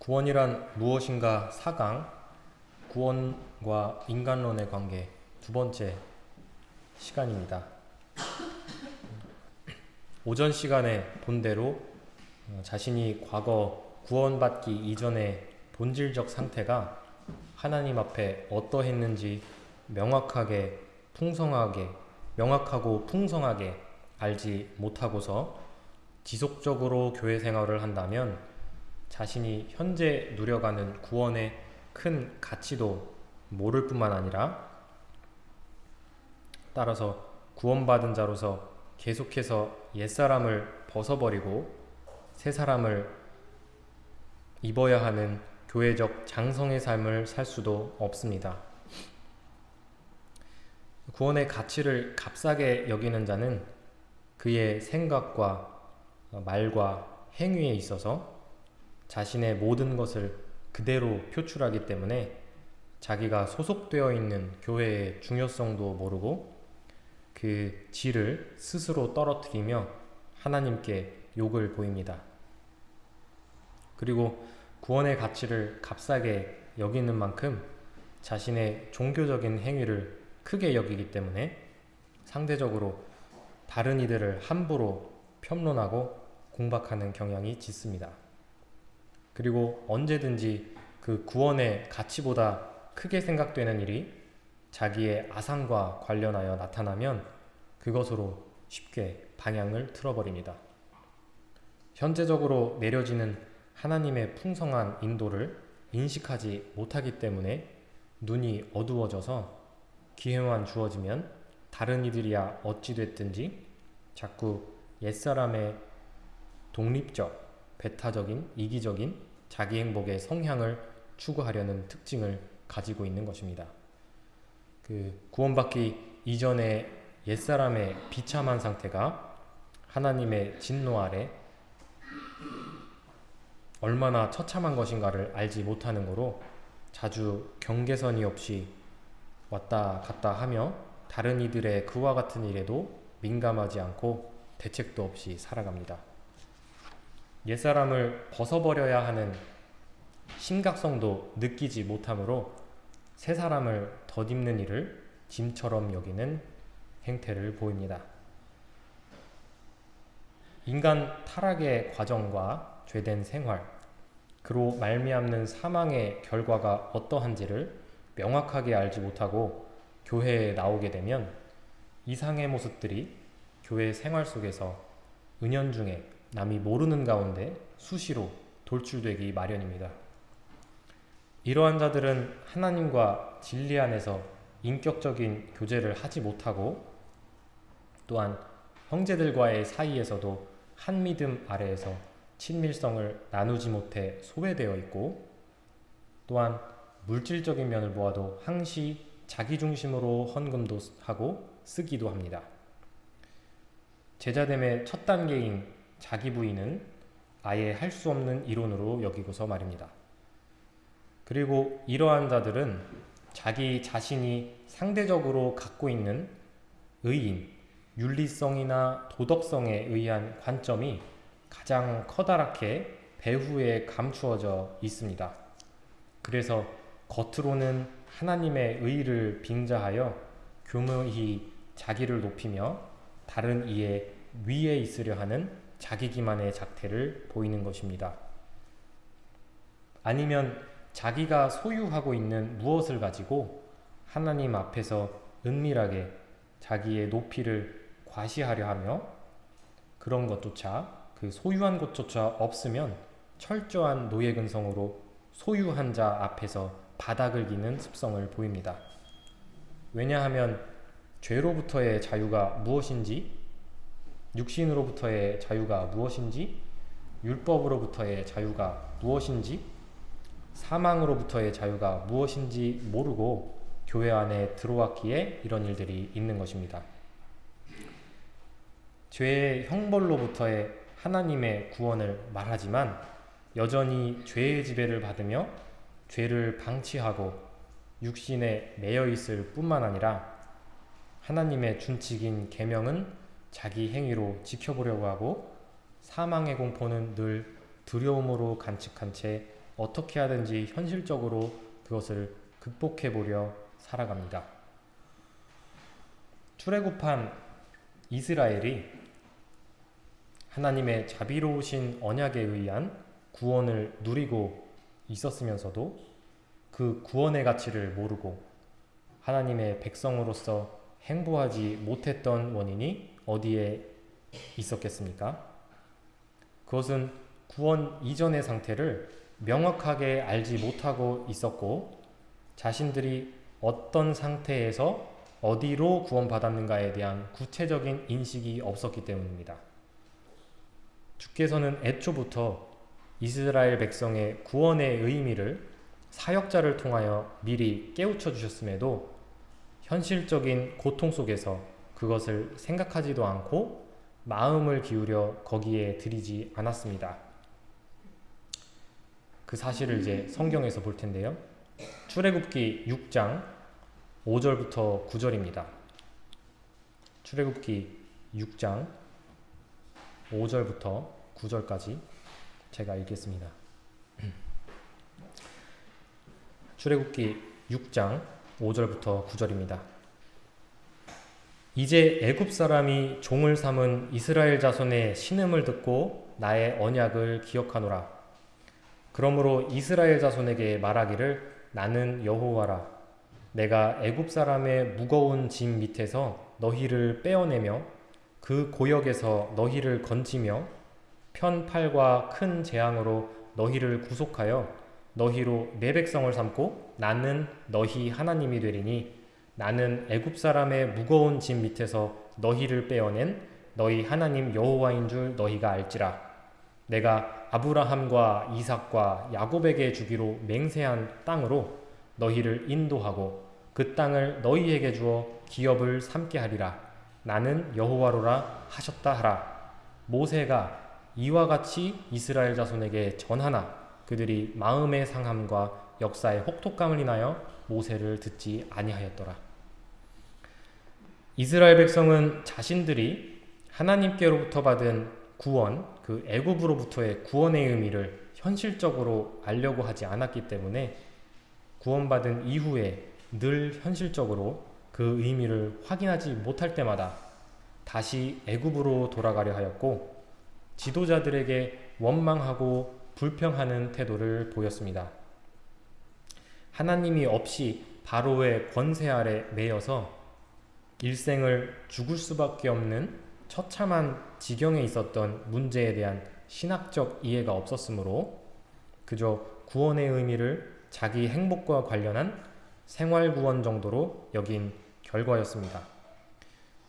구원이란 무엇인가 4강 구원과 인간론의 관계 두 번째 시간입니다. 오전 시간에 본대로 어, 자신이 과거 구원받기 이전의 본질적 상태가 하나님 앞에 어떠했는지 명확하게 풍성하게 명확하고 풍성하게 알지 못하고서 지속적으로 교회 생활을 한다면 자신이 현재 누려가는 구원의 큰 가치도 모를 뿐만 아니라 따라서 구원받은 자로서 계속해서 옛사람을 벗어버리고 새 사람을 입어야 하는 교회적 장성의 삶을 살 수도 없습니다. 구원의 가치를 값싸게 여기는 자는 그의 생각과 말과 행위에 있어서 자신의 모든 것을 그대로 표출하기 때문에 자기가 소속되어 있는 교회의 중요성도 모르고 그 질을 스스로 떨어뜨리며 하나님께 욕을 보입니다. 그리고 구원의 가치를 값싸게 여기는 만큼 자신의 종교적인 행위를 크게 여기기 때문에 상대적으로 다른 이들을 함부로 평론하고 공박하는 경향이 짙습니다. 그리고 언제든지 그 구원의 가치보다 크게 생각되는 일이 자기의 아상과 관련하여 나타나면 그것으로 쉽게 방향을 틀어버립니다. 현재적으로 내려지는 하나님의 풍성한 인도를 인식하지 못하기 때문에 눈이 어두워져서 기회만 주어지면 다른 이들이야 어찌됐든지 자꾸 옛사람의 독립적, 배타적인, 이기적인 자기 행복의 성향을 추구하려는 특징을 가지고 있는 것입니다. 그 구원받기 이전의 옛사람의 비참한 상태가 하나님의 진노 아래 얼마나 처참한 것인가를 알지 못하는 거로 자주 경계선이 없이 왔다 갔다 하며 다른 이들의 그와 같은 일에도 민감하지 않고 대책도 없이 살아갑니다. 옛사람을 벗어버려야 하는 심각성도 느끼지 못하므로 새 사람을 덧입는 일을 짐처럼 여기는 행태를 보입니다. 인간 타락의 과정과 죄된 생활, 그로 말미암는 사망의 결과가 어떠한지를 명확하게 알지 못하고 교회에 나오게 되면 이상의 모습들이 교회 생활 속에서 은연중에 남이 모르는 가운데 수시로 돌출되기 마련입니다. 이러한 자들은 하나님과 진리 안에서 인격적인 교제를 하지 못하고 또한 형제들과의 사이에서도 한 믿음 아래에서 친밀성을 나누지 못해 소외되어 있고 또한 물질적인 면을 보아도 항시 자기중심으로 헌금도 하고 쓰기도 합니다. 제자됨의 첫 단계인 자기 부인은 아예 할 수 없는 이론으로 여기고서 말입니다. 그리고 이러한 자들은 자기 자신이 상대적으로 갖고 있는 의인, 윤리성이나 도덕성에 의한 관점이 가장 커다랗게 배후에 감추어져 있습니다. 그래서 겉으로는 하나님의 의를 빙자하여 교묘히 자기를 높이며 다른 이의 위에 있으려 하는 자기 기만의 작태를 보이는 것입니다. 아니면 자기가 소유하고 있는 무엇을 가지고 하나님 앞에서 은밀하게 자기의 높이를 과시하려 하며 그런 것조차 그 소유한 것조차 없으면 철저한 노예근성으로 소유한 자 앞에서 바닥을 기는 습성을 보입니다. 왜냐하면 죄로부터의 자유가 무엇인지 육신으로부터의 자유가 무엇인지 율법으로부터의 자유가 무엇인지 사망으로부터의 자유가 무엇인지 모르고 교회 안에 들어왔기에 이런 일들이 있는 것입니다. 죄의 형벌로부터의 하나님의 구원을 말하지만 여전히 죄의 지배를 받으며 죄를 방치하고 육신에 매여 있을 뿐만 아니라 하나님의 준칙인 계명은 자기 행위로 지켜보려고 하고 사망의 공포는 늘 두려움으로 간직한 채 어떻게 하든지 현실적으로 그것을 극복해 보려 살아갑니다. 출애굽한 이스라엘이 하나님의 자비로우신 언약에 의한 구원을 누리고 있었으면서도 그 구원의 가치를 모르고 하나님의 백성으로서 행보하지 못했던 원인이 어디에 있었겠습니까? 그것은 구원 이전의 상태를 명확하게 알지 못하고 있었고 자신들이 어떤 상태에서 어디로 구원받았는가에 대한 구체적인 인식이 없었기 때문입니다. 주께서는 애초부터 이스라엘 백성의 구원의 의미를 사역자를 통하여 미리 깨우쳐 주셨음에도 현실적인 고통 속에서 그것을 생각하지도 않고 마음을 기울여 거기에 들이지 않았습니다. 그 사실을 이제 성경에서 볼 텐데요. 출애굽기 6장 5절부터 9절입니다. 출애굽기 6장 5절부터 9절까지 제가 읽겠습니다. 출애굽기 6장 5절부터 9절입니다. 이제 애굽 사람이 종을 삼은 이스라엘 자손의 신음을 듣고 나의 언약을 기억하노라. 그러므로 이스라엘 자손에게 말하기를 나는 여호와라. 내가 애굽 사람의 무거운 짐 밑에서 너희를 빼어내며 그 고역에서 너희를 건지며 편팔과 큰 재앙으로 너희를 구속하여 너희로 내 백성을 삼고 나는 너희 하나님이 되리니 나는 애굽 사람의 무거운 짐 밑에서 너희를 빼어낸 너희 하나님 여호와인 줄 너희가 알지라. 내가 아브라함과 이삭과 야곱에게 주기로 맹세한 땅으로 너희를 인도하고 그 땅을 너희에게 주어 기업을 삼게 하리라. 나는 여호와로라 하셨다 하라. 모세가 이와 같이 이스라엘 자손에게 전하나 그들이 마음의 상함과 역사의 혹독감을 인하여 모세를 듣지 아니하였더라. 이스라엘 백성은 자신들이 하나님께로부터 받은 구원, 그 애굽으로부터의 구원의 의미를 현실적으로 알려고 하지 않았기 때문에 구원받은 이후에 늘 현실적으로 그 의미를 확인하지 못할 때마다 다시 애굽으로 돌아가려 하였고 지도자들에게 원망하고 불평하는 태도를 보였습니다. 하나님이 없이 바로의 권세 아래 매여서 일생을 죽을 수밖에 없는 처참한 지경에 있었던 문제에 대한 신학적 이해가 없었으므로 그저 구원의 의미를 자기 행복과 관련한 생활 구원 정도로 여긴 결과였습니다.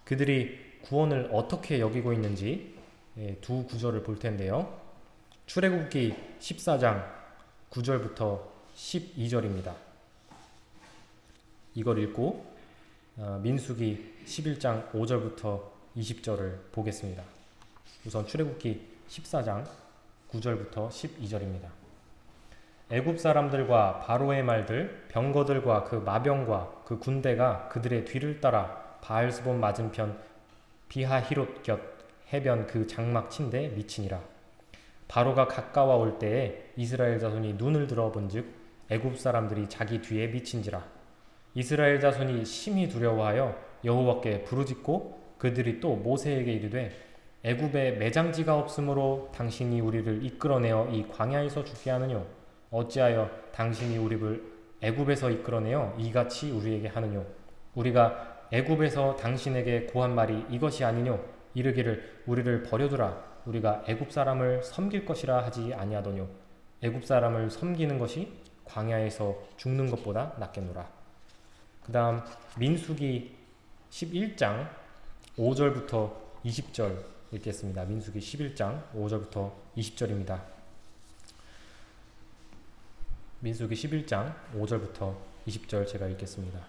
그들이 구원을 어떻게 여기고 있는지 예, 두 구절을 볼 텐데요. 출애굽기 14장 9절부터 12절입니다. 이걸 읽고 어, 민수기 11장 5절부터 20절을 보겠습니다. 우선 출애굽기 14장 9절부터 12절입니다. 애굽 사람들과 바로의 말들, 병거들과 그 마병과 그 군대가 그들의 뒤를 따라 바알스본 맞은편 비하히롯 곁 해변 그 장막 친데 미치니라. 바로가 가까워 올 때에 이스라엘 자손이 눈을 들어본즉 애굽 사람들이 자기 뒤에 미친지라 이스라엘 자손이 심히 두려워하여 여호와께 부르짖고 그들이 또 모세에게 이르되 애굽에 매장지가 없으므로 당신이 우리를 이끌어내어 이 광야에서 죽게 하느뇨? 어찌하여 당신이 우리를 애굽에서 이끌어내어 이같이 우리에게 하느뇨? 우리가 애굽에서 당신에게 고한 말이 이것이 아니뇨? 이르기를 우리를 버려두라. 우리가 애굽 사람을 섬길 것이라 하지 아니하더뇨. 애굽 사람을 섬기는 것이 광야에서 죽는 것보다 낫겠노라. 그 다음 민수기 11장 5절부터 20절 읽겠습니다. 민수기 11장 5절부터 20절입니다. 민수기 11장 5절부터 20절 제가 읽겠습니다.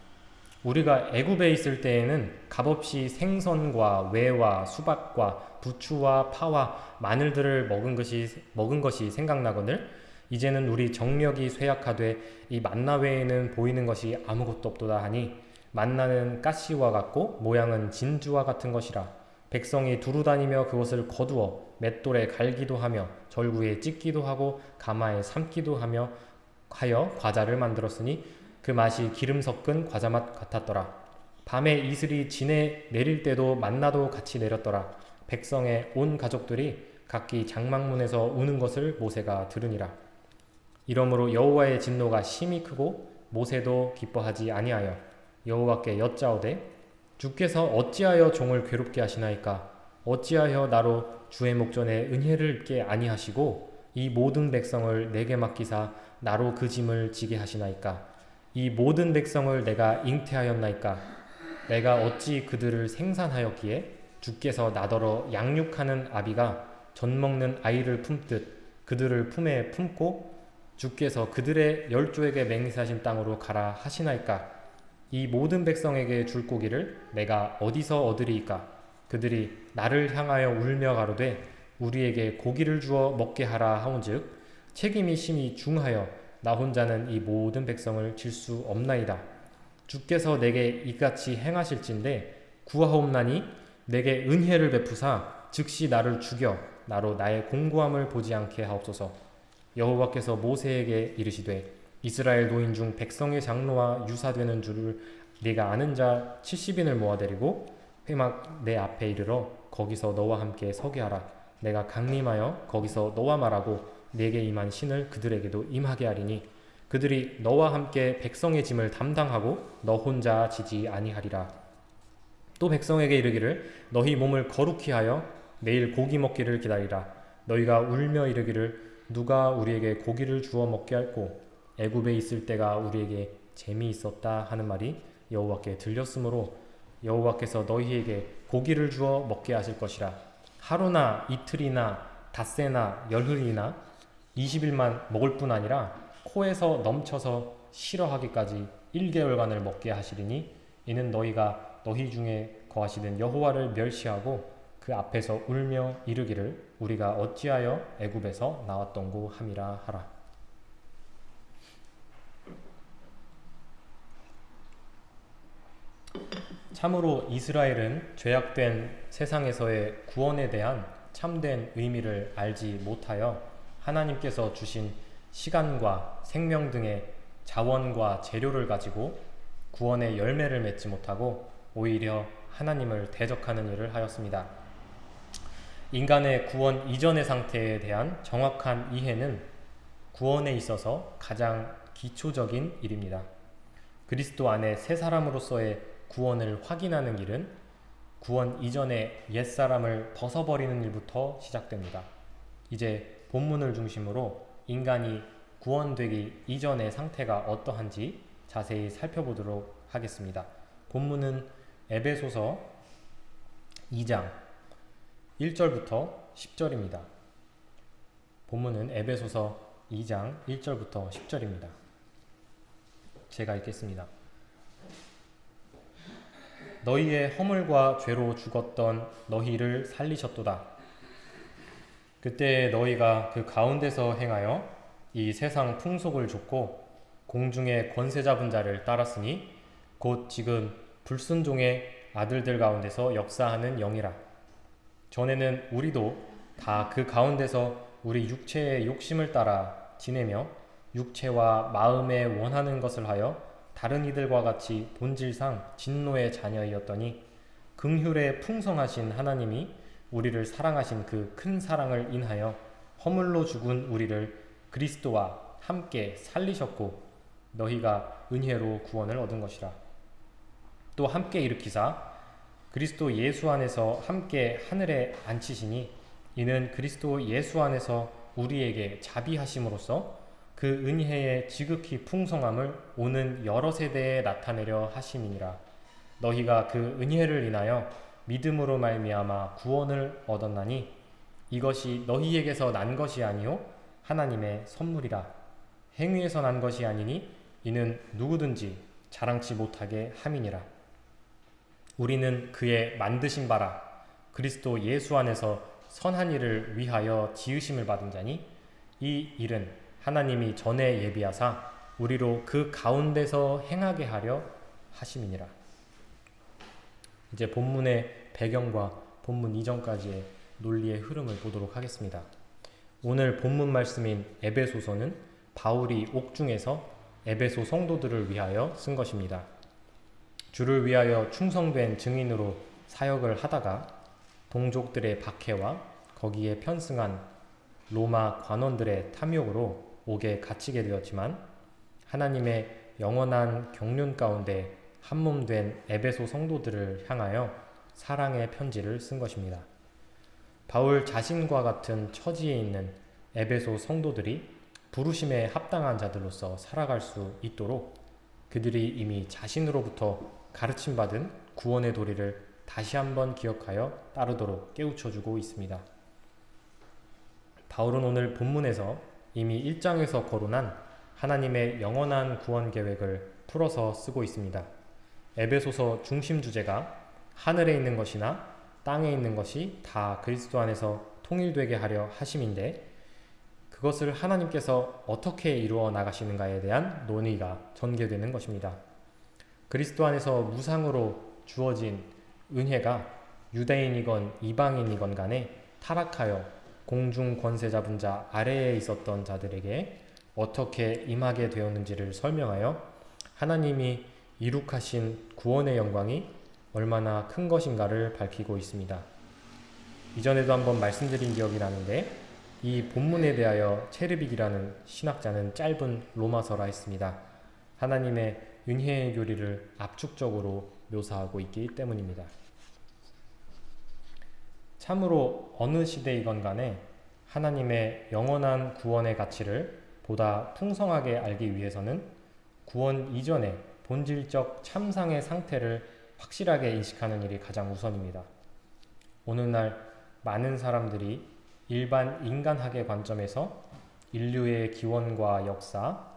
우리가 애굽에 있을 때에는 값없이 생선과 외와 수박과 부추와 파와 마늘들을 먹은 것이 먹은 것이 생각나거늘 이제는 우리 정력이 쇠약하되 이 만나 외에는 보이는 것이 아무것도 없도다 하니 만나는 가시와 같고 모양은 진주와 같은 것이라 백성이 두루 다니며 그것을 거두어 맷돌에 갈기도 하며 절구에 찢기도 하고 가마에 삶기도 하며 하여 과자를 만들었으니 그 맛이 기름 섞은 과자 맛 같았더라. 밤에 이슬이 진에 내릴 때도 만나도 같이 내렸더라. 백성의 온 가족들이 각기 장막문에서 우는 것을 모세가 들으니라. 이러므로 여호와의 진노가 심히 크고 모세도 기뻐하지 아니하여 여호와께 여짜오되 주께서 어찌하여 종을 괴롭게 하시나이까? 어찌하여 나로 주의 목전에 은혜를 입게 아니하시고 이 모든 백성을 내게 맡기사 나로 그 짐을 지게 하시나이까? 이 모든 백성을 내가 잉태하였나이까? 내가 어찌 그들을 생산하였기에 주께서 나더러 양육하는 아비가 젖 먹는 아이를 품듯 그들을 품에 품고 주께서 그들의 열조에게 맹세하신 땅으로 가라 하시나이까? 이 모든 백성에게 줄 고기를 내가 어디서 얻으리이까? 그들이 나를 향하여 울며 가로되 우리에게 고기를 주어 먹게 하라 하온즉 책임이 심히 중하여 나 혼자는 이 모든 백성을 질 수 없나이다. 주께서 내게 이같이 행하실진데 구하옵나니 내게 은혜를 베푸사 즉시 나를 죽여 나로 나의 공고함을 보지 않게 하옵소서 여호와께서 모세에게 이르시되 이스라엘 노인 중 백성의 장로와 유사되는 줄을 네가 아는 자 70인을 모아 데리고 회막 내 앞에 이르러 거기서 너와 함께 서게 하라. 내가 강림하여 거기서 너와 말하고 내게 임한 신을 그들에게도 임하게 하리니 그들이 너와 함께 백성의 짐을 담당하고 너 혼자 지지 아니하리라. 또 백성에게 이르기를 너희 몸을 거룩히 하여 내일 고기 먹기를 기다리라. 너희가 울며 이르기를 누가 우리에게 고기를 주어 먹게 할꼬? 애굽에 있을 때가 우리에게 재미있었다 하는 말이 여호와께 들렸으므로 여호와께서 너희에게 고기를 주어 먹게 하실 것이라. 하루나 이틀이나 닷새나 열흘이나 20일만 먹을 뿐 아니라 코에서 넘쳐서 싫어하기까지 1개월간을 먹게 하시리니 이는 너희가 너희 중에 거하시는 여호와를 멸시하고 그 앞에서 울며 이르기를 우리가 어찌하여 애굽에서 나왔던고 함이라 하라. 참으로 이스라엘은 죄악된 세상에서의 구원에 대한 참된 의미를 알지 못하여 하나님께서 주신 시간과 생명 등의 자원과 재료를 가지고 구원의 열매를 맺지 못하고 오히려 하나님을 대적하는 일을 하였습니다. 인간의 구원 이전의 상태에 대한 정확한 이해는 구원에 있어서 가장 기초적인 일입니다. 그리스도 안에 새 사람으로서의 구원을 확인하는 일은 구원 이전의 옛사람을 벗어버리는 일부터 시작됩니다. 이제 본문을 중심으로 인간이 구원되기 이전의 상태가 어떠한지 자세히 살펴보도록 하겠습니다. 본문은 에베소서 2장 1절부터 10절입니다. 본문은 에베소서 2장 1절부터 10절입니다. 제가 읽겠습니다. 너희의 허물과 죄로 죽었던 너희를 살리셨도다. 그때 너희가 그 가운데서 행하여 이 세상 풍속을 줬고 공중의 권세 잡은 자를 따랐으니 곧 지금 불순종의 아들들 가운데서 역사하는 영이라. 전에는 우리도 다 그 가운데서 우리 육체의 욕심을 따라 지내며 육체와 마음에 원하는 것을 하여 다른 이들과 같이 본질상 진노의 자녀이었더니 긍휼에 풍성하신 하나님이 우리를 사랑하신 그 큰 사랑을 인하여 허물로 죽은 우리를 그리스도와 함께 살리셨고 너희가 은혜로 구원을 얻은 것이라. 또 함께 일으키사 그리스도 예수 안에서 함께 하늘에 앉히시니 이는 그리스도 예수 안에서 우리에게 자비하심으로써 그 은혜의 지극히 풍성함을 오는 여러 세대에 나타내려 하심이니라. 너희가 그 은혜를 인하여 믿음으로 말미암아 구원을 얻었나니 이것이 너희에게서 난 것이 아니요 하나님의 선물이라. 행위에서 난 것이 아니니 이는 누구든지 자랑치 못하게 함이니라. 우리는 그의 만드신 바라 그리스도 예수 안에서 선한 일을 위하여 지으심을 받은 자니 이 일은 하나님이 전에 예비하사 우리로 그 가운데서 행하게 하려 하심이니라. 이제 본문의 배경과 본문 이전까지의 논리의 흐름을 보도록 하겠습니다. 오늘 본문 말씀인 에베소서는 바울이 옥중에서 에베소 성도들을 위하여 쓴 것입니다. 주를 위하여 충성된 증인으로 사역을 하다가 동족들의 박해와 거기에 편승한 로마 관원들의 탐욕으로 옥에 갇히게 되었지만 하나님의 영원한 경륜 가운데 한몸된 에베소 성도들을 향하여 사랑의 편지를 쓴 것입니다. 바울 자신과 같은 처지에 있는 에베소 성도들이 부르심에 합당한 자들로서 살아갈 수 있도록 그들이 이미 자신으로부터 가르침 받은 구원의 도리를 다시 한번 기억하여 따르도록 깨우쳐주고 있습니다. 바울은 오늘 본문에서 이미 1장에서 거론한 하나님의 영원한 구원 계획을 풀어서 쓰고 있습니다. 에베소서 중심 주제가 하늘에 있는 것이나 땅에 있는 것이 다 그리스도 안에서 통일되게 하려 하심인데 그것을 하나님께서 어떻게 이루어 나가시는가에 대한 논의가 전개되는 것입니다. 그리스도 안에서 무상으로 주어진 은혜가 유대인이건 이방인이건 간에 타락하여 공중 권세 잡은 자 아래에 있었던 자들에게 어떻게 임하게 되었는지를 설명하여 하나님이 이룩하신 구원의 영광이 얼마나 큰 것인가를 밝히고 있습니다. 이전에도 한번 말씀드린 기억이 나는데 이 본문에 대하여 체르빅이라는 신학자는 짧은 로마서라 했습니다. 하나님의 은혜의 교리를 압축적으로 묘사하고 있기 때문입니다. 참으로 어느 시대이건 간에 하나님의 영원한 구원의 가치를 보다 풍성하게 알기 위해서는 구원 이전의 본질적 참상의 상태를 확실하게 인식하는 일이 가장 우선입니다. 오늘날 많은 사람들이 일반 인간학의 관점에서 인류의 기원과 역사,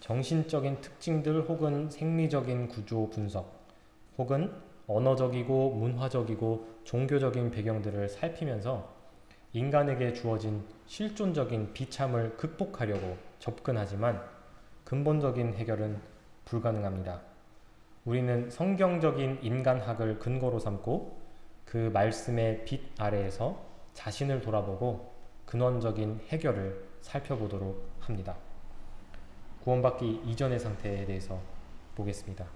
정신적인 특징들 혹은 생리적인 구조 분석, 혹은 언어적이고 문화적이고 종교적인 배경들을 살피면서 인간에게 주어진 실존적인 비참을 극복하려고 접근하지만 근본적인 해결은 불가능합니다. 우리는 성경적인 인간학을 근거로 삼고 그 말씀의 빛 아래에서 자신을 돌아보고 근원적인 해결을 살펴보도록 합니다. 구원받기 이전의 상태에 대해서 보겠습니다.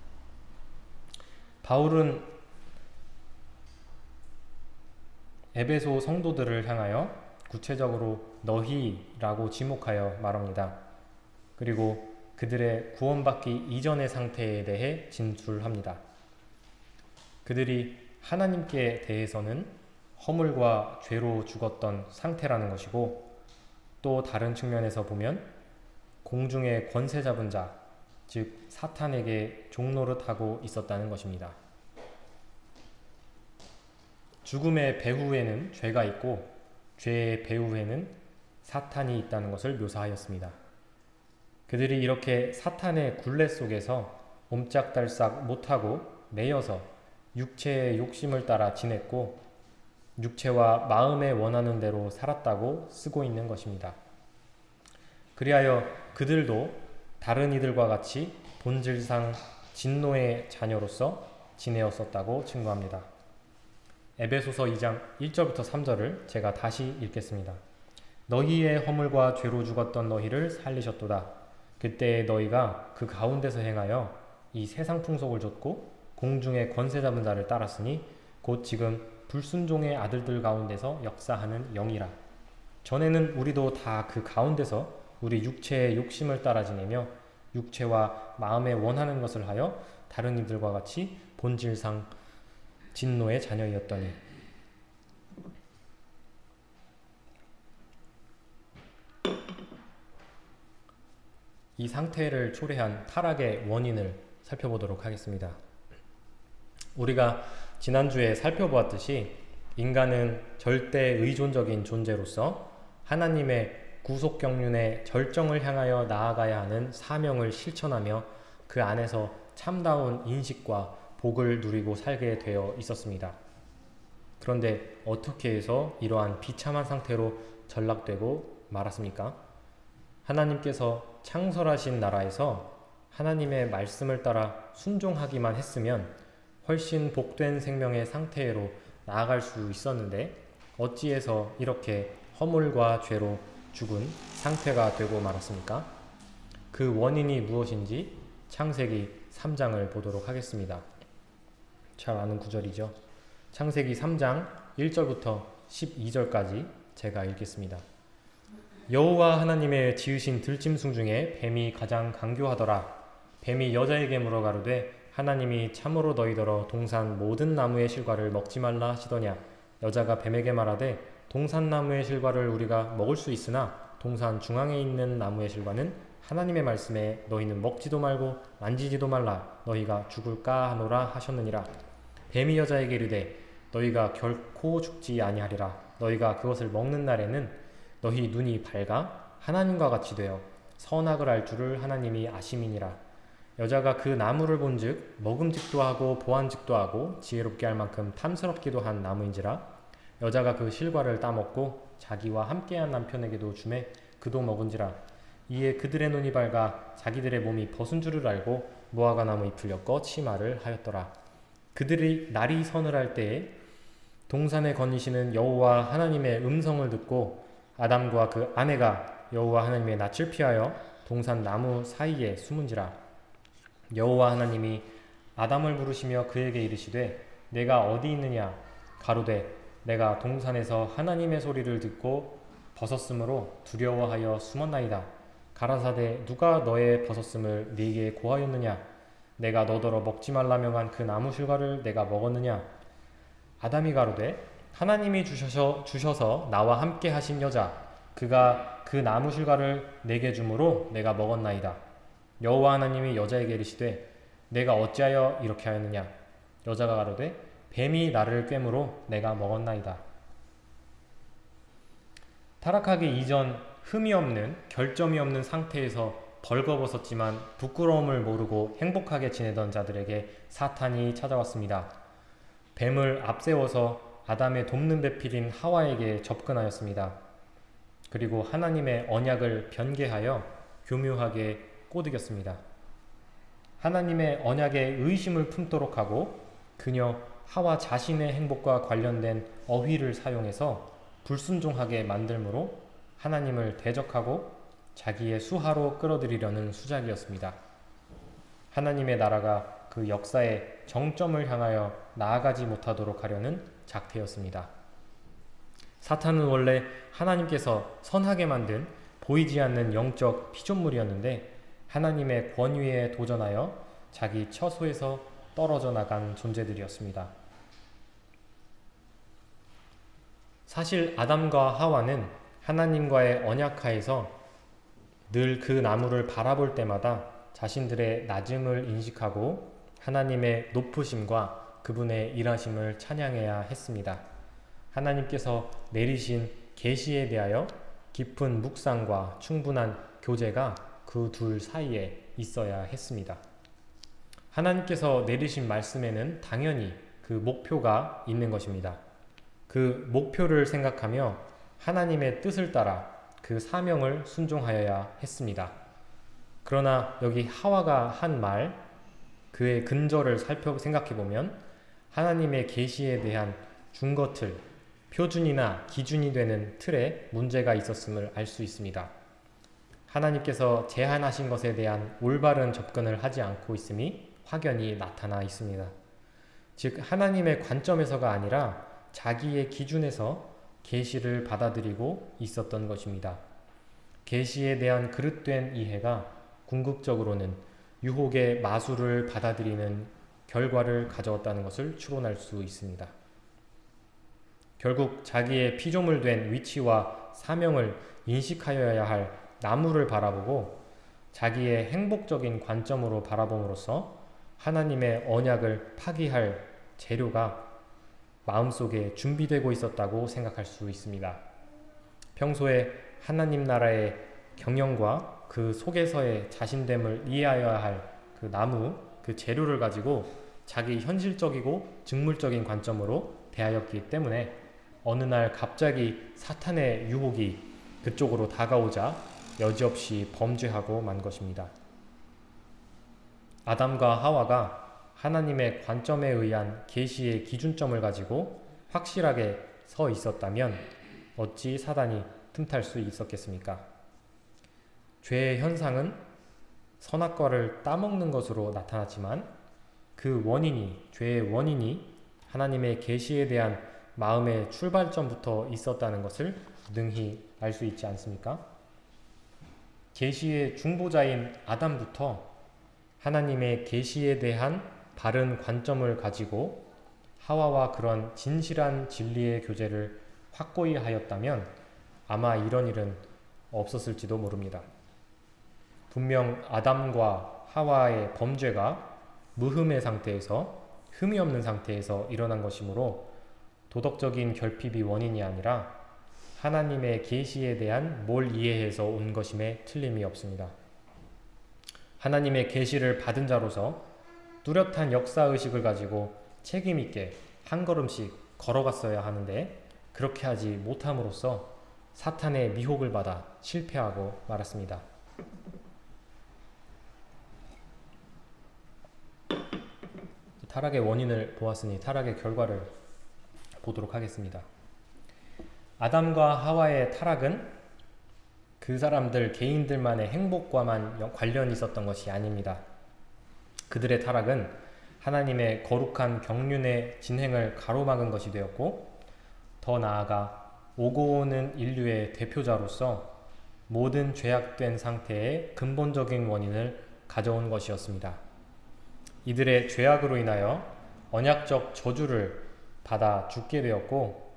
바울은 에베소 성도들을 향하여 구체적으로 너희라고 지목하여 말합니다. 그리고 그들의 구원받기 이전의 상태에 대해 진술합니다. 그들이 하나님께 대해서는 허물과 죄로 죽었던 상태라는 것이고 또 다른 측면에서 보면 공중의 권세 잡은 자, 즉 사탄에게 종노릇하고 있었다는 것입니다. 죽음의 배후에는 죄가 있고 죄의 배후에는 사탄이 있다는 것을 묘사하였습니다. 그들이 이렇게 사탄의 굴레 속에서 옴짝달싹 못하고 매여서 육체의 욕심을 따라 지냈고 육체와 마음에 원하는 대로 살았다고 쓰고 있는 것입니다. 그리하여 그들도 다른 이들과 같이 본질상 진노의 자녀로서 지내었었다고 증거합니다. 에베소서 2장 1절부터 3절을 제가 다시 읽겠습니다. 너희의 허물과 죄로 죽었던 너희를 살리셨도다. 그때 너희가 그 가운데서 행하여 이 세상 풍속을 좇고 공중의 권세 잡은 자를 따랐으니 곧 지금 불순종의 아들들 가운데서 역사하는 영이라. 전에는 우리도 다 그 가운데서 우리 육체의 욕심을 따라 지내며 육체와 마음에 원하는 것을 하여 다른 이들과 같이 본질상 진노의 자녀이었더니 이 상태를 초래한 타락의 원인을 살펴보도록 하겠습니다. 우리가 지난주에 살펴보았듯이 인간은 절대 의존적인 존재로서 하나님의 구속 경륜의 절정을 향하여 나아가야 하는 사명을 실천하며 그 안에서 참다운 인식과 복을 누리고 살게 되어 있었습니다. 그런데 어떻게 해서 이러한 비참한 상태로 전락되고 말았습니까? 하나님께서 창설하신 나라에서 하나님의 말씀을 따라 순종하기만 했으면 훨씬 복된 생명의 상태로 나아갈 수 있었는데 어찌해서 이렇게 허물과 죄로 죽은 상태가 되고 말았습니까? 그 원인이 무엇인지 창세기 3장을 보도록 하겠습니다. 잘 아는 구절이죠. 창세기 3장 1절부터 12절까지 제가 읽겠습니다. 여호와 하나님의 지으신 들짐승 중에 뱀이 가장 강교하더라. 뱀이 여자에게 물어 가로되 하나님이 참으로 너희더러 동산 모든 나무의 실과를 먹지 말라 하시더냐. 여자가 뱀에게 말하되 동산 나무의 실과를 우리가 먹을 수 있으나 동산 중앙에 있는 나무의 실과는 하나님의 말씀에 너희는 먹지도 말고 만지지도 말라 너희가 죽을까 하노라 하셨느니라. 뱀이 여자에게 이르되 너희가 결코 죽지 아니하리라. 너희가 그것을 먹는 날에는 너희 눈이 밝아 하나님과 같이 되어 선악을 알 줄을 하나님이 아심이니라. 여자가 그 나무를 본즉 먹음직도 하고 보안직도 하고 지혜롭게 할 만큼 탐스럽기도 한 나무인지라 여자가 그 실과를 따먹고 자기와 함께한 남편에게도 주매 그도 먹은지라. 이에 그들의 눈이 밝아 자기들의 몸이 벗은 줄을 알고 무화과 나무 잎을 엮어 치마를 하였더라. 그들이 날이 서늘할 때에 동산에 거니시는 여호와 하나님의 음성을 듣고 아담과 그 아내가 여호와 하나님의 낯을 피하여 동산 나무 사이에 숨은지라. 여호와 하나님이 아담을 부르시며 그에게 이르시되 내가 어디 있느냐? 가로되 내가 동산에서 하나님의 소리를 듣고 벗었으므로 두려워하여 숨었나이다. 가라사대 누가 너의 벗었음을 네게 고하였느냐? 내가 너더러 먹지 말라 명한 그 나무 실과를 내가 먹었느냐? 아담이 가로되 하나님이 주셔서, 주셔서 나와 함께 하신 여자 그가 그 나무 실과를 내게 주므로 내가 먹었나이다. 여호와 하나님이 여자에게 이르시되 내가 어찌하여 이렇게 하였느냐? 여자가 가로되 뱀이 나를 꿰므로 내가 먹었나이다. 타락하기 이전 흠이 없는 결점이 없는 상태에서 벌거벗었지만 부끄러움을 모르고 행복하게 지내던 자들에게 사탄이 찾아왔습니다. 뱀을 앞세워서 아담의 돕는 배필인 하와에게 접근하였습니다. 그리고 하나님의 언약을 변개하여 교묘하게 꼬드겼습니다. 하나님의 언약에 의심을 품도록 하고 그녀 하와 자신의 행복과 관련된 어휘를 사용해서 불순종하게 만들므로 하나님을 대적하고 자기의 수하로 끌어들이려는 수작이었습니다. 하나님의 나라가 그 역사의 정점을 향하여 나아가지 못하도록 하려는 작태였습니다. 사탄은 원래 하나님께서 선하게 만든 보이지 않는 영적 피조물이었는데 하나님의 권위에 도전하여 자기 처소에서 떨어져 나간 존재들이었습니다. 사실 아담과 하와는 하나님과의 언약하에서 늘 그 나무를 바라볼 때마다 자신들의 낮음을 인식하고 하나님의 높으심과 그분의 일하심을 찬양해야 했습니다. 하나님께서 내리신 계시에 대하여 깊은 묵상과 충분한 교제가 그 둘 사이에 있어야 했습니다. 하나님께서 내리신 말씀에는 당연히 그 목표가 있는 것입니다. 그 목표를 생각하며 하나님의 뜻을 따라 그 사명을 순종하여야 했습니다. 그러나 여기 하와가 한 말, 그의 근저를 살펴 생각해 보면 하나님의 계시에 대한 준거틀, 표준이나 기준이 되는 틀에 문제가 있었음을 알 수 있습니다. 하나님께서 제한하신 것에 대한 올바른 접근을 하지 않고 있음이 확연히 나타나 있습니다. 즉 하나님의 관점에서가 아니라 자기의 기준에서 계시를 받아들이고 있었던 것입니다. 계시에 대한 그릇된 이해가 궁극적으로는 유혹의 마술을 받아들이는 결과를 가져왔다는 것을 추론할 수 있습니다. 결국 자기의 피조물 된 위치와 사명을 인식하여야 할 나무를 바라보고 자기의 행복적인 관점으로 바라봄으로써 하나님의 언약을 파기할 재료가 마음속에 준비되고 있었다고 생각할 수 있습니다. 평소에 하나님 나라의 경영과 그 속에서의 자신됨을 이해하여야 할 그 나무, 그 재료를 가지고 자기 현실적이고 직물적인 관점으로 대하였기 때문에 어느 날 갑자기 사탄의 유혹이 그쪽으로 다가오자 여지없이 범죄하고 만 것입니다. 아담과 하와가 하나님의 관점에 의한 계시의 기준점을 가지고 확실하게 서 있었다면 어찌 사단이 틈탈 수 있었겠습니까? 죄의 현상은 선악과를 따먹는 것으로 나타났지만 그 원인이 죄의 원인이 하나님의 계시에 대한 마음의 출발점부터 있었다는 것을 능히 알 수 있지 않습니까? 계시의 중보자인 아담부터 하나님의 계시에 대한 바른 관점을 가지고 하와와 그런 진실한 진리의 교제를 확고히 하였다면 아마 이런 일은 없었을지도 모릅니다. 분명 아담과 하와의 범죄가 무흠의 상태에서 흠이 없는 상태에서 일어난 것이므로 도덕적인 결핍이 원인이 아니라 하나님의 계시에 대한 뭘 이해해서 온 것임에 틀림이 없습니다. 하나님의 계시를 받은 자로서 뚜렷한 역사 의식을 가지고 책임 있게 한 걸음씩 걸어갔어야 하는데 그렇게 하지 못함으로써 사탄의 미혹을 받아 실패하고 말았습니다. 타락의 원인을 보았으니 타락의 결과를 보도록 하겠습니다. 아담과 하와의 타락은 그 사람들 개인들만의 행복과만 관련이 있었던 것이 아닙니다. 그들의 타락은 하나님의 거룩한 경륜의 진행을 가로막은 것이 되었고 더 나아가 오고 오는 인류의 대표자로서 모든 죄악된 상태의 근본적인 원인을 가져온 것이었습니다. 이들의 죄악으로 인하여 언약적 저주를 받아 죽게 되었고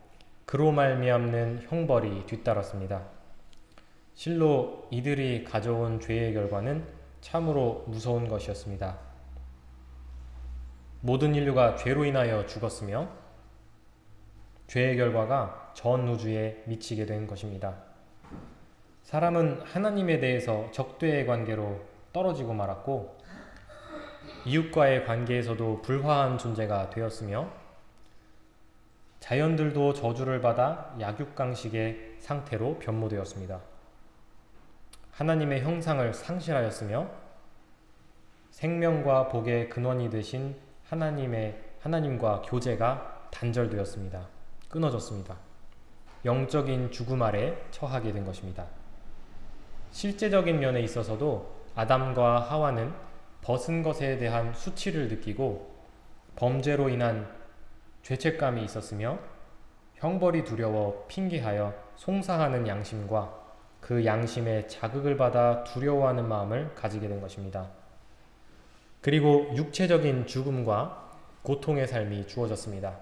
그로 말미암는 형벌이 뒤따랐습니다. 실로 이들이 가져온 죄의 결과는 참으로 무서운 것이었습니다. 모든 인류가 죄로 인하여 죽었으며 죄의 결과가 전 우주에 미치게 된 것입니다. 사람은 하나님에 대해서 적대의 관계로 떨어지고 말았고 이웃과의 관계에서도 불화한 존재가 되었으며 자연들도 저주를 받아 약육강식의 상태로 변모되었습니다. 하나님의 형상을 상실하였으며 생명과 복의 근원이 되신 하나님의 하나님과 교제가 단절되었습니다. 끊어졌습니다. 영적인 죽음 아래 처하게 된 것입니다. 실제적인 면에 있어서도 아담과 하와는 벗은 것에 대한 수치를 느끼고 범죄로 인한 죄책감이 있었으며 형벌이 두려워 핑계하여 송사하는 양심과 그 양심에 자극을 받아 두려워하는 마음을 가지게 된 것입니다. 그리고 육체적인 죽음과 고통의 삶이 주어졌습니다.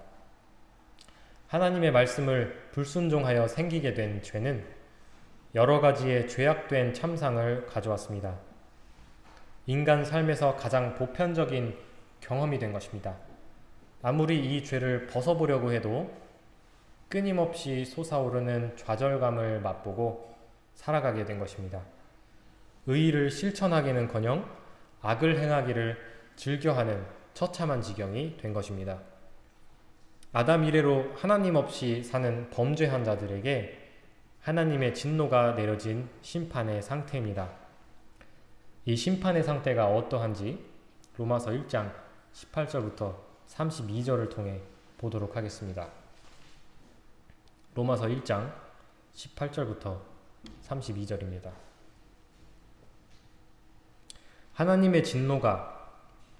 하나님의 말씀을 불순종하여 생기게 된 죄는 여러 가지의 죄악된 참상을 가져왔습니다. 인간 삶에서 가장 보편적인 경험이 된 것입니다. 아무리 이 죄를 벗어보려고 해도 끊임없이 솟아오르는 좌절감을 맛보고 살아가게 된 것입니다. 의의를 실천하기는커녕 악을 행하기를 즐겨하는 처참한 지경이 된 것입니다. 아담 이래로 하나님 없이 사는 범죄한 자들에게 하나님의 진노가 내려진 심판의 상태입니다. 이 심판의 상태가 어떠한지 로마서 1장 18절부터 32절을 통해 보도록 하겠습니다. 로마서 1장 18절부터 32절입니다. 하나님의 진노가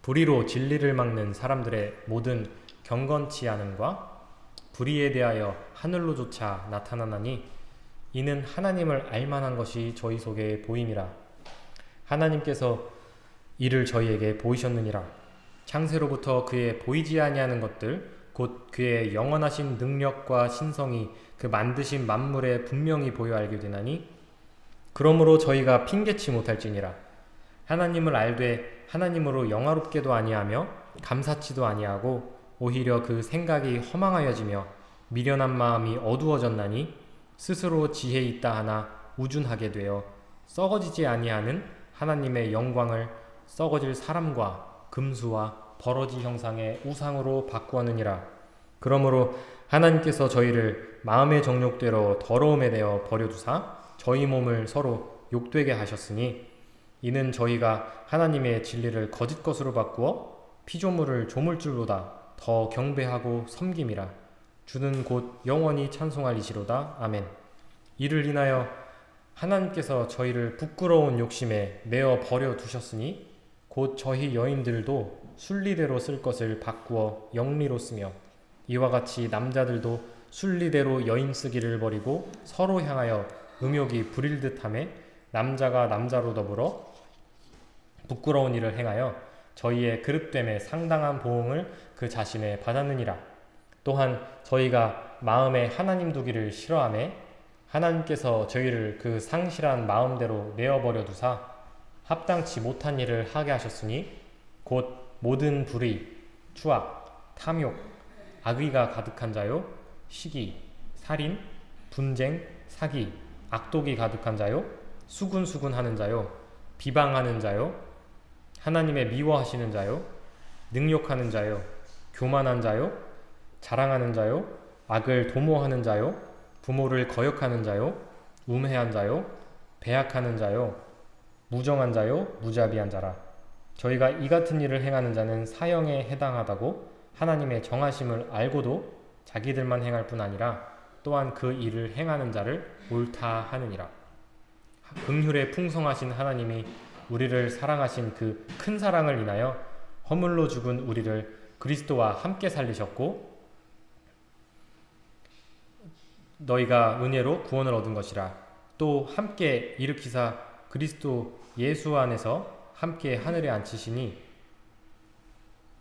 불의로 진리를 막는 사람들의 모든 경건치 않음과 불의에 대하여 하늘로조차 나타나나니 이는 하나님을 알만한 것이 저희 속에 보임이라 하나님께서 이를 저희에게 보이셨느니라 창세로부터 그의 보이지 아니하는 것들 곧 그의 영원하신 능력과 신성이 그 만드신 만물에 분명히 보여 알게 되나니 그러므로 저희가 핑계치 못할지니라. 하나님을 알되 하나님으로 영화롭게도 아니하며 감사치도 아니하고 오히려 그 생각이 허망하여지며 미련한 마음이 어두워졌나니 스스로 지혜 있다 하나 우준하게 되어 썩어지지 아니하는 하나님의 영광을 썩어질 사람과 금수와 버러지 형상의 우상으로 바꾸었느니라. 그러므로 하나님께서 저희를 마음의 정욕대로 더러움에 대어 버려두사 저희 몸을 서로 욕되게 하셨으니 이는 저희가 하나님의 진리를 거짓 것으로 바꾸어 피조물을 조물줄보다 더 경배하고 섬김이라. 주는 곧 영원히 찬송할 이시로다. 아멘. 이를 인하여 하나님께서 저희를 부끄러운 욕심에 메어 버려 두셨으니 곧 저희 여인들도 순리대로 쓸 것을 바꾸어 영리로 쓰며 이와 같이 남자들도 순리대로 여인 쓰기를 버리고 서로 향하여 음욕이 부릴 듯함에 남자가 남자로 더불어 부끄러운 일을 행하여 저희의 그릇됨에 상당한 보응을 그 자신에 받았느니라. 또한 저희가 마음에 하나님 두기를 싫어하매 하나님께서 저희를 그 상실한 마음대로 내어버려 두사 합당치 못한 일을 하게 하셨으니 곧 모든 불의, 추악, 탐욕, 악의가 가득한 자요, 시기, 살인, 분쟁, 사기, 악독이 가득한 자요, 수군수군하는 자요, 비방하는 자요, 하나님의 미워하시는 자요, 능욕하는 자요, 교만한 자요, 자랑하는 자요, 악을 도모하는 자요, 부모를 거역하는 자요, 우매한 자요, 배약하는 자요, 무정한 자요, 무자비한 자라. 저희가 이 같은 일을 행하는 자는 사형에 해당하다고 하나님의 정하심을 알고도 자기들만 행할 뿐 아니라 또한 그 일을 행하는 자를 옳다 하느니라. 긍휼에 풍성하신 하나님이 우리를 사랑하신 그 큰 사랑을 인하여 허물로 죽은 우리를 그리스도와 함께 살리셨고 너희가 은혜로 구원을 얻은 것이라 또 함께 일으키사 그리스도 예수 안에서 함께 하늘에 앉히시니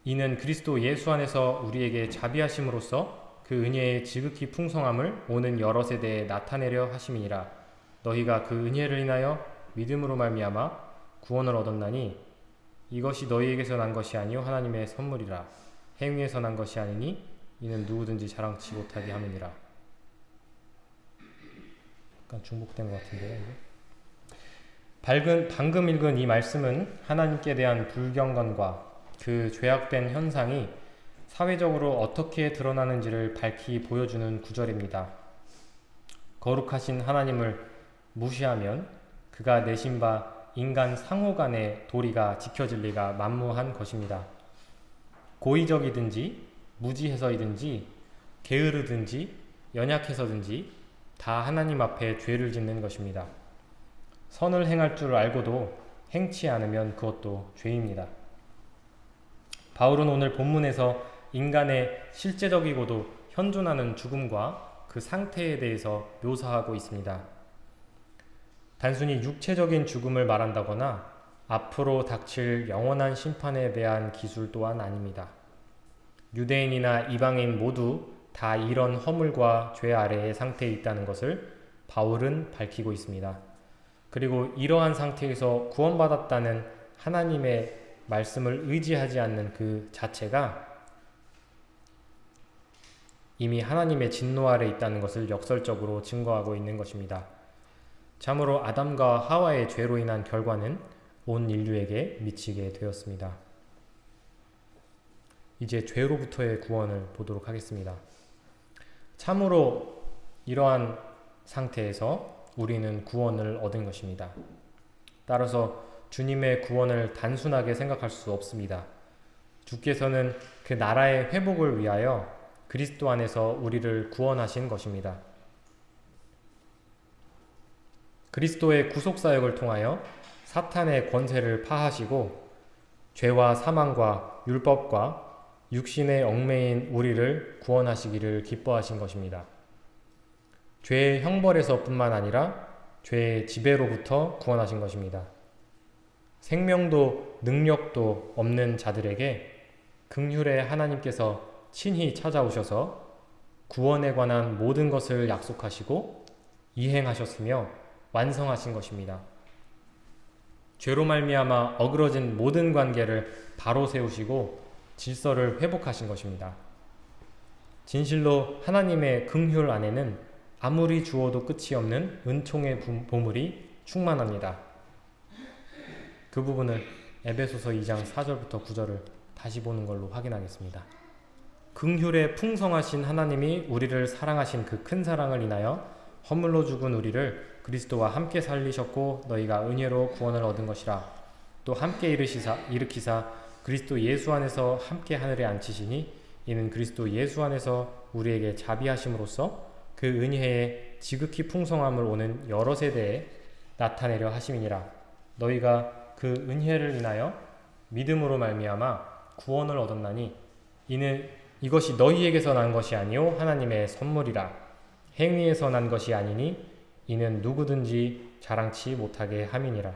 이는 그리스도 예수 안에서 우리에게 자비하심으로써 그 은혜의 지극히 풍성함을 오는 여러 세대에 나타내려 하심이니라. 너희가 그 은혜를 인하여 믿음으로 말미암아 구원을 얻었나니 이것이 너희에게서 난 것이 아니요 하나님의 선물이라. 행위에서 난 것이 아니니 이는 누구든지 자랑치 못하게 함이니라. 약간 중복된 것 같은데요? 밝은, 방금 읽은 이 말씀은 하나님께 대한 불경건과 그 죄악된 현상이 사회적으로 어떻게 드러나는지를 밝히 보여주는 구절입니다. 거룩하신 하나님을 무시하면 그가 내신 바 인간 상호 간의 도리가 지켜질 리가 만무한 것입니다. 고의적이든지 무지해서이든지 게으르든지 연약해서든지 다 하나님 앞에 죄를 짓는 것입니다. 선을 행할 줄 알고도 행치 않으면 그것도 죄입니다. 바울은 오늘 본문에서 인간의 실제적이고도 현존하는 죽음과 그 상태에 대해서 묘사하고 있습니다. 단순히 육체적인 죽음을 말한다거나 앞으로 닥칠 영원한 심판에 대한 기술 또한 아닙니다. 유대인이나 이방인 모두 다 이런 허물과 죄 아래의 상태에 있다는 것을 바울은 밝히고 있습니다. 그리고 이러한 상태에서 구원받았다는 하나님의 말씀을 의지하지 않는 그 자체가 이미 하나님의 진노 아래 있다는 것을 역설적으로 증거하고 있는 것입니다. 참으로 아담과 하와의 죄로 인한 결과는 온 인류에게 미치게 되었습니다. 이제 죄로부터의 구원을 보도록 하겠습니다. 참으로 이러한 상태에서 우리는 구원을 얻은 것입니다. 따라서 주님의 구원을 단순하게 생각할 수 없습니다. 주께서는 그 나라의 회복을 위하여 그리스도 안에서 우리를 구원하신 것입니다. 그리스도의 구속사역을 통하여 사탄의 권세를 파하시고 죄와 사망과 율법과 육신의 얽매인 우리를 구원하시기를 기뻐하신 것입니다. 죄의 형벌에서 뿐만 아니라 죄의 지배로부터 구원하신 것입니다. 생명도 능력도 없는 자들에게 극률의 하나님께서 친히 찾아오셔서 구원에 관한 모든 것을 약속하시고 이행하셨으며 완성하신 것입니다. 죄로 말미암아 어그러진 모든 관계를 바로 세우시고 질서를 회복하신 것입니다. 진실로 하나님의 긍휼 안에는 아무리 주어도 끝이 없는 은총의 보물이 충만합니다. 그 부분을 에베소서 2장 4절부터 9절을 다시 보는 걸로 확인하겠습니다. 긍휼에 풍성하신 하나님이 우리를 사랑하신 그 큰 사랑을 인하여 허물로 죽은 우리를 그리스도와 함께 살리셨고 너희가 은혜로 구원을 얻은 것이라 또 함께 일으키사, 일으키사 그리스도 예수 안에서 함께 하늘에 앉히시니 이는 그리스도 예수 안에서 우리에게 자비하심으로써 그 은혜의 지극히 풍성함을 오는 여러 세대에 나타내려 하심이니라. 너희가 그 은혜를 인하여 믿음으로 말미암아 구원을 얻었나니 이는 이것이 너희에게서 난 것이 아니요 하나님의 선물이라. 행위에서 난 것이 아니니 이는 누구든지 자랑치 못하게 함이니라.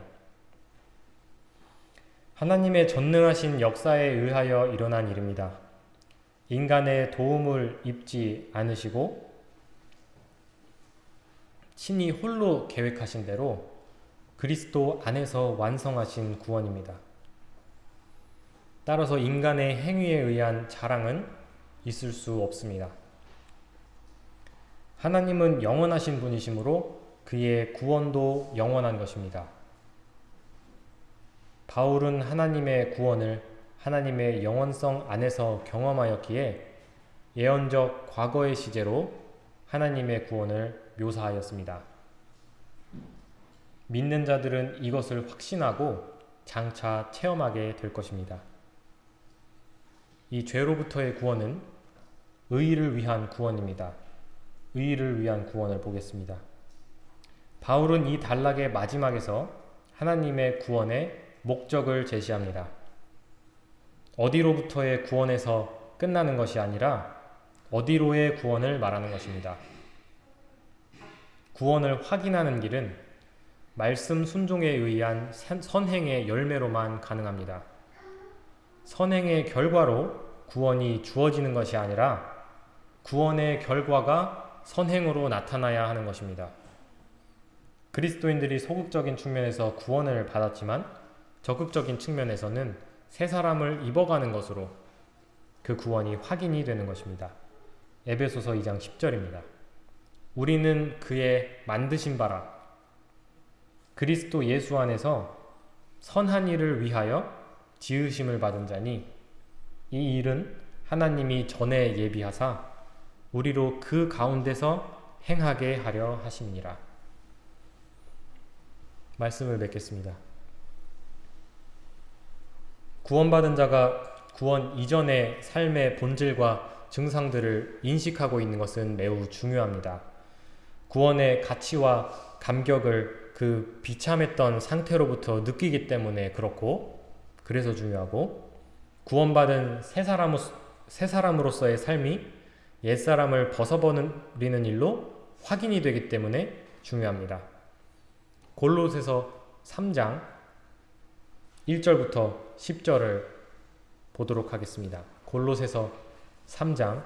하나님의 전능하신 역사에 의하여 일어난 일입니다. 인간의 도움을 입지 않으시고 친히 홀로 계획하신 대로 그리스도 안에서 완성하신 구원입니다. 따라서 인간의 행위에 의한 자랑은 있을 수 없습니다. 하나님은 영원하신 분이시므로 그의 구원도 영원한 것입니다. 바울은 하나님의 구원을 하나님의 영원성 안에서 경험하였기에 예언적 과거의 시제로 하나님의 구원을 묘사하였습니다. 믿는 자들은 이것을 확신하고 장차 체험하게 될 것입니다. 이 죄로부터의 구원은 의를 위한 구원입니다. 의를 위한 구원을 보겠습니다. 바울은 이 단락의 마지막에서 하나님의 구원의 목적을 제시합니다. 어디로부터의 구원에서 끝나는 것이 아니라 어디로의 구원을 말하는 것입니다. 구원을 확인하는 길은 말씀 순종에 의한 선행의 열매로만 가능합니다. 선행의 결과로 구원이 주어지는 것이 아니라 구원의 결과가 선행으로 나타나야 하는 것입니다. 그리스도인들이 소극적인 측면에서 구원을 받았지만 적극적인 측면에서는 새 사람을 입어가는 것으로 그 구원이 확인이 되는 것입니다. 에베소서 2장 10절입니다. 우리는 그의 만드신 바라 그리스도 예수 안에서 선한 일을 위하여 지으심을 받은 자니 이 일은 하나님이 전에 예비하사 우리로 그 가운데서 행하게 하려 하심니라. 말씀을 맺겠습니다. 구원받은 자가 구원 이전의 삶의 본질과 증상들을 인식하고 있는 것은 매우 중요합니다. 구원의 가치와 감격을 그 비참했던 상태로부터 느끼기 때문에 그렇고 그래서 중요하고 구원받은 새, 사람, 새 사람으로서의 삶이 옛사람을 벗어버리는 일로 확인이 되기 때문에 중요합니다. 골로새서 3장 1절부터 10절을 보도록 하겠습니다. 골로새서 3장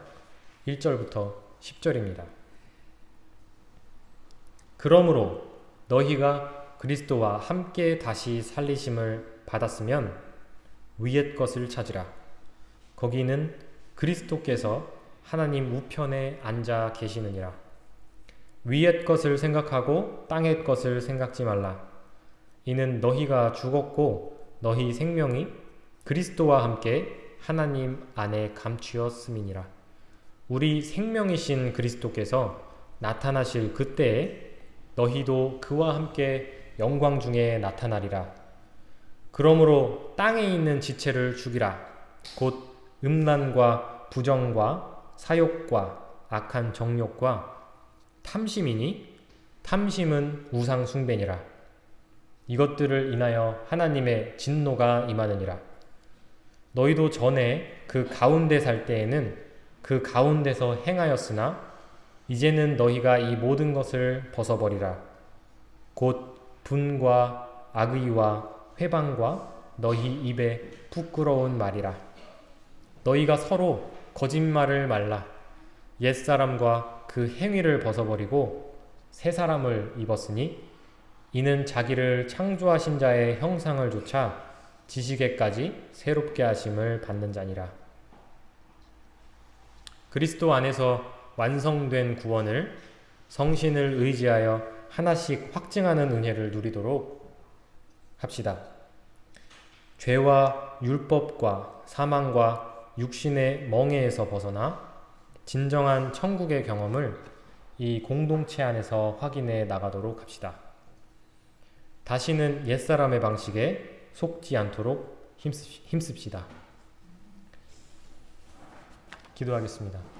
1절부터 10절입니다. 그러므로 너희가 그리스도와 함께 다시 살리심을 받았으면 위의 것을 찾으라. 거기는 그리스도께서 하나님 우편에 앉아 계시느니라. 위의 것을 생각하고 땅의 것을 생각지 말라. 이는 너희가 죽었고 너희 생명이 그리스도와 함께 하나님 안에 감추었음이니라. 우리 생명이신 그리스도께서 나타나실 그때에 너희도 그와 함께 영광 중에 나타나리라. 그러므로 땅에 있는 지체를 죽이라. 곧 음란과 부정과 사욕과 악한 정욕과 탐심이니 탐심은 우상 숭배니라. 이것들을 인하여 하나님의 진노가 임하느니라. 너희도 전에 그 가운데 살 때에는 그 가운데서 행하였으나 이제는 너희가 이 모든 것을 벗어버리라. 곧 분과 악의와 회방과 너희 입에 부끄러운 말이라. 너희가 서로 거짓말을 말라. 옛사람과 그 행위를 벗어버리고 새 사람을 입었으니 이는 자기를 창조하신 자의 형상을 조차 지식에까지 새롭게 하심을 받는 자니라. 그리스도 안에서 완성된 구원을 성신을 의지하여 하나씩 확증하는 은혜를 누리도록 합시다. 죄와 율법과 사망과 육신의 멍에에서 벗어나 진정한 천국의 경험을 이 공동체 안에서 확인해 나가도록 합시다. 다시는 옛사람의 방식에 속지 않도록 힘씁시다. 기도하겠습니다.